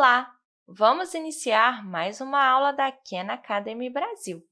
Olá! Vamos iniciar mais uma aula da Khan Academy Brasil.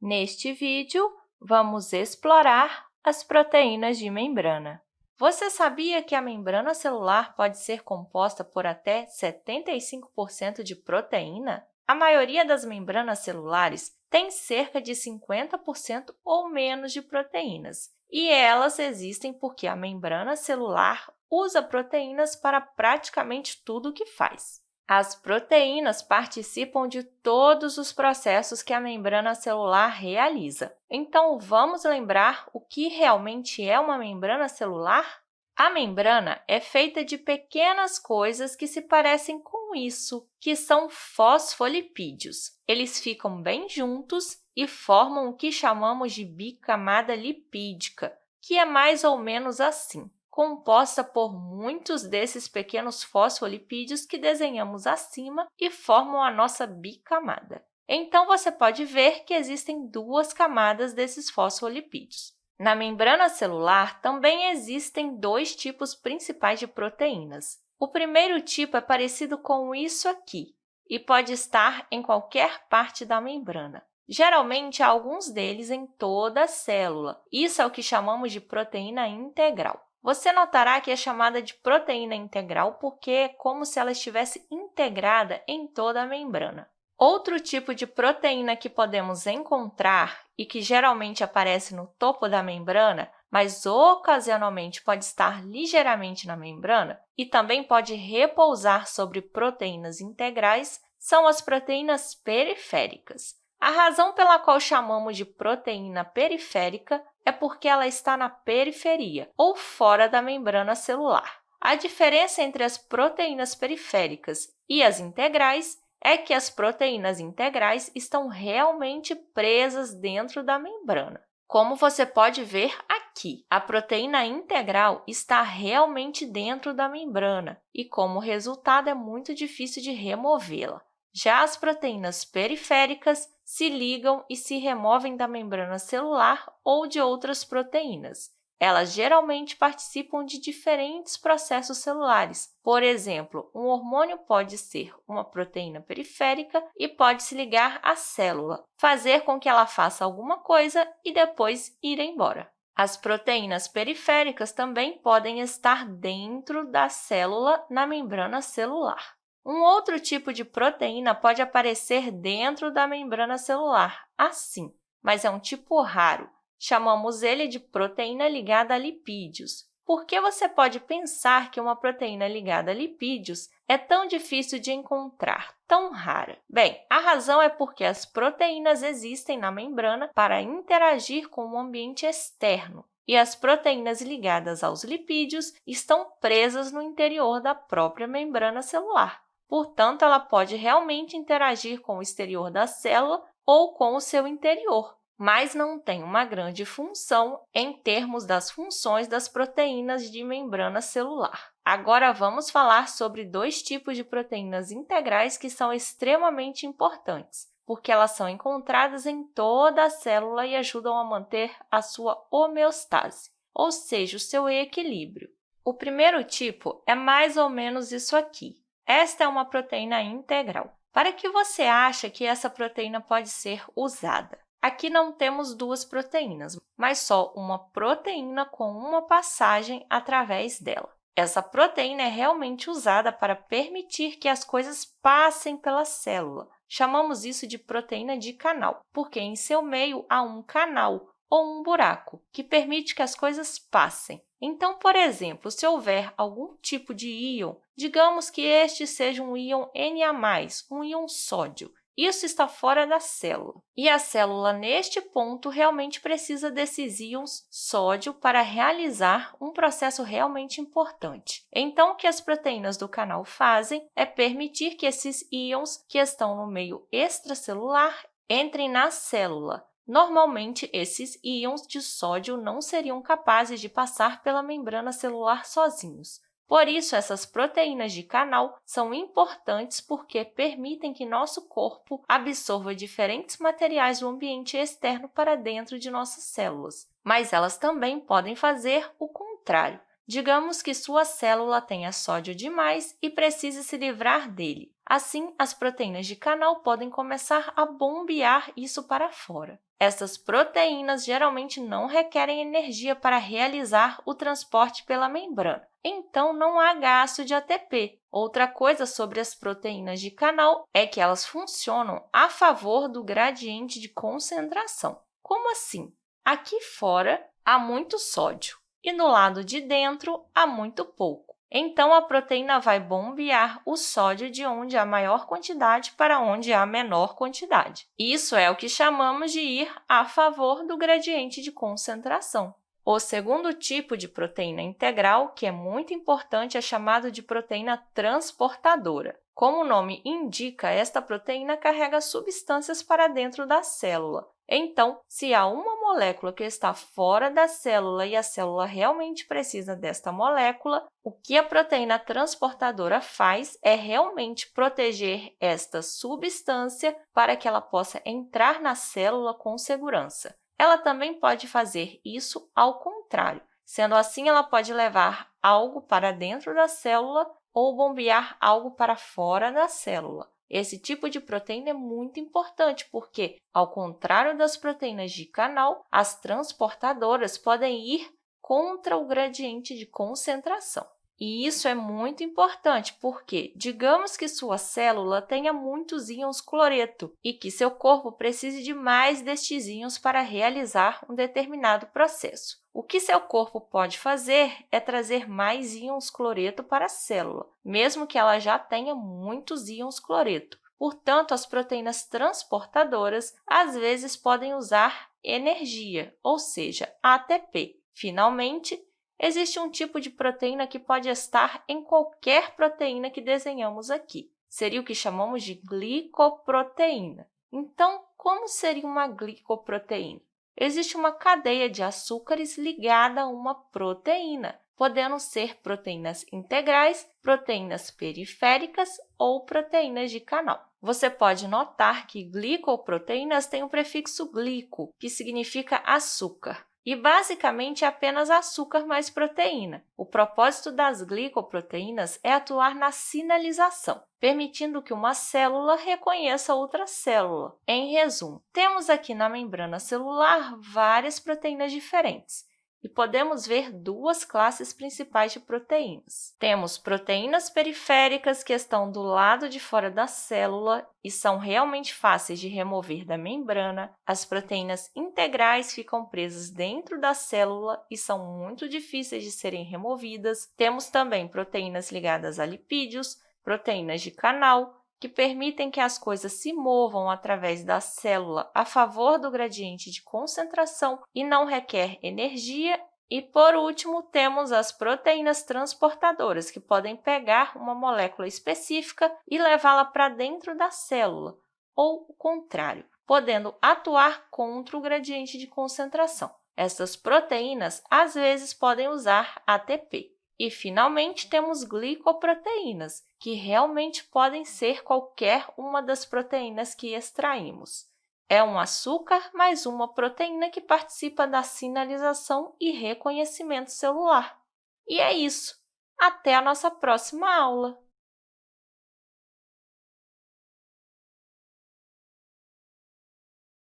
Neste vídeo, vamos explorar as proteínas de membrana. Você sabia que a membrana celular pode ser composta por até 75% de proteína? A maioria das membranas celulares tem cerca de 50% ou menos de proteínas, e elas existem porque a membrana celular usa proteínas para praticamente tudo o que faz. As proteínas participam de todos os processos que a membrana celular realiza. Então, vamos lembrar o que realmente é uma membrana celular? A membrana é feita de pequenas coisas que se parecem com isso, que são fosfolipídios. Eles ficam bem juntos e formam o que chamamos de bicamada lipídica, que é mais ou menos assim composta por muitos desses pequenos fosfolipídios que desenhamos acima e formam a nossa bicamada. Então, você pode ver que existem duas camadas desses fosfolipídios. Na membrana celular, também existem dois tipos principais de proteínas. O primeiro tipo é parecido com isso aqui e pode estar em qualquer parte da membrana. Geralmente, há alguns deles em toda a célula. Isso é o que chamamos de proteína integral. Você notará que é chamada de proteína integral porque é como se ela estivesse integrada em toda a membrana. Outro tipo de proteína que podemos encontrar e que geralmente aparece no topo da membrana, mas ocasionalmente pode estar ligeiramente na membrana e também pode repousar sobre proteínas integrais, são as proteínas periféricas. A razão pela qual chamamos de proteína periférica é porque ela está na periferia, ou fora da membrana celular. A diferença entre as proteínas periféricas e as integrais é que as proteínas integrais estão realmente presas dentro da membrana. Como você pode ver aqui, a proteína integral está realmente dentro da membrana e, como resultado, é muito difícil de removê-la. Já as proteínas periféricas se ligam e se removem da membrana celular ou de outras proteínas. Elas geralmente participam de diferentes processos celulares. Por exemplo, um hormônio pode ser uma proteína periférica e pode se ligar à célula, fazer com que ela faça alguma coisa e depois ir embora. As proteínas periféricas também podem estar dentro da célula na membrana celular. Um outro tipo de proteína pode aparecer dentro da membrana celular, assim, mas é um tipo raro. Chamamos ele de proteína ligada a lipídios. Por que você pode pensar que uma proteína ligada a lipídios é tão difícil de encontrar, tão rara? Bem, a razão é porque as proteínas existem na membrana para interagir com o ambiente externo, e as proteínas ligadas aos lipídios estão presas no interior da própria membrana celular. Portanto, ela pode realmente interagir com o exterior da célula ou com o seu interior, mas não tem uma grande função em termos das funções das proteínas de membrana celular. Agora, vamos falar sobre dois tipos de proteínas integrais que são extremamente importantes, porque elas são encontradas em toda a célula e ajudam a manter a sua homeostase, ou seja, o seu equilíbrio. O primeiro tipo é mais ou menos isso aqui. Esta é uma proteína integral. Para que você acha que essa proteína pode ser usada? Aqui não temos duas proteínas, mas só uma proteína com uma passagem através dela. Essa proteína é realmente usada para permitir que as coisas passem pela célula. Chamamos isso de proteína de canal, porque em seu meio há um canal, ou um buraco, que permite que as coisas passem. Então, por exemplo, se houver algum tipo de íon, digamos que este seja um íon Na+, um íon sódio, isso está fora da célula. E a célula, neste ponto, realmente precisa desses íons sódio para realizar um processo realmente importante. Então, o que as proteínas do canal fazem é permitir que esses íons que estão no meio extracelular entrem na célula, Normalmente, esses íons de sódio não seriam capazes de passar pela membrana celular sozinhos. Por isso, essas proteínas de canal são importantes porque permitem que nosso corpo absorva diferentes materiais do ambiente externo para dentro de nossas células. Mas elas também podem fazer o contrário. Digamos que sua célula tenha sódio demais e precise se livrar dele. Assim, as proteínas de canal podem começar a bombear isso para fora. Essas proteínas geralmente não requerem energia para realizar o transporte pela membrana, então não há gasto de ATP. Outra coisa sobre as proteínas de canal é que elas funcionam a favor do gradiente de concentração. Como assim? Aqui fora há muito sódio e no lado de dentro há muito pouco. Então, a proteína vai bombear o sódio de onde há maior quantidade para onde há menor quantidade. Isso é o que chamamos de ir a favor do gradiente de concentração. O segundo tipo de proteína integral, que é muito importante, é chamado de proteína transportadora. Como o nome indica, esta proteína carrega substâncias para dentro da célula. Então, se há uma molécula que está fora da célula e a célula realmente precisa desta molécula, o que a proteína transportadora faz é realmente proteger esta substância para que ela possa entrar na célula com segurança. Ela também pode fazer isso ao contrário. Sendo assim, ela pode levar algo para dentro da célula ou bombear algo para fora da célula. Esse tipo de proteína é muito importante porque, ao contrário das proteínas de canal, as transportadoras podem ir contra o gradiente de concentração. E isso é muito importante porque, digamos que sua célula tenha muitos íons cloreto e que seu corpo precise de mais destes íons para realizar um determinado processo. O que seu corpo pode fazer é trazer mais íons cloreto para a célula, mesmo que ela já tenha muitos íons cloreto. Portanto, as proteínas transportadoras às vezes podem usar energia, ou seja, ATP. Finalmente, existe um tipo de proteína que pode estar em qualquer proteína que desenhamos aqui. Seria o que chamamos de glicoproteína. Então, como seria uma glicoproteína? Existe uma cadeia de açúcares ligada a uma proteína, podendo ser proteínas integrais, proteínas periféricas ou proteínas de canal. Você pode notar que glicoproteínas têm o prefixo glico, que significa açúcar e basicamente é apenas açúcar mais proteína. O propósito das glicoproteínas é atuar na sinalização, permitindo que uma célula reconheça outra célula. Em resumo, temos aqui na membrana celular várias proteínas diferentes e podemos ver duas classes principais de proteínas. Temos proteínas periféricas, que estão do lado de fora da célula e são realmente fáceis de remover da membrana. As proteínas integrais ficam presas dentro da célula e são muito difíceis de serem removidas. Temos também proteínas ligadas a lipídios, proteínas de canal, que permitem que as coisas se movam através da célula a favor do gradiente de concentração e não requer energia. E, por último, temos as proteínas transportadoras, que podem pegar uma molécula específica e levá-la para dentro da célula, ou o contrário, podendo atuar contra o gradiente de concentração. Essas proteínas, às vezes, podem usar ATP. E, finalmente, temos glicoproteínas, que realmente podem ser qualquer uma das proteínas que extraímos. É um açúcar mais uma proteína que participa da sinalização e reconhecimento celular. E é isso! Até a nossa próxima aula!